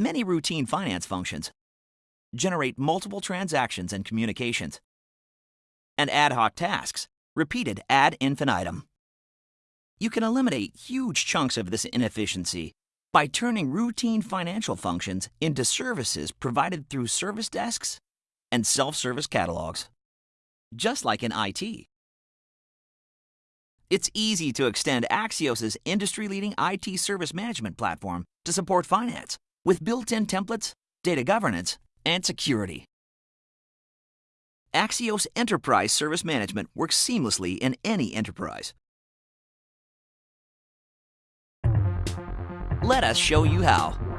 Many routine finance functions generate multiple transactions and communications, and ad hoc tasks repeated ad infinitum. You can eliminate huge chunks of this inefficiency by turning routine financial functions into services provided through service desks and self-service catalogs, just like in IT. It's easy to extend Axios' industry-leading IT service management platform to support finance with built-in templates, data governance, and security. Axios Enterprise Service Management works seamlessly in any enterprise. Let us show you how.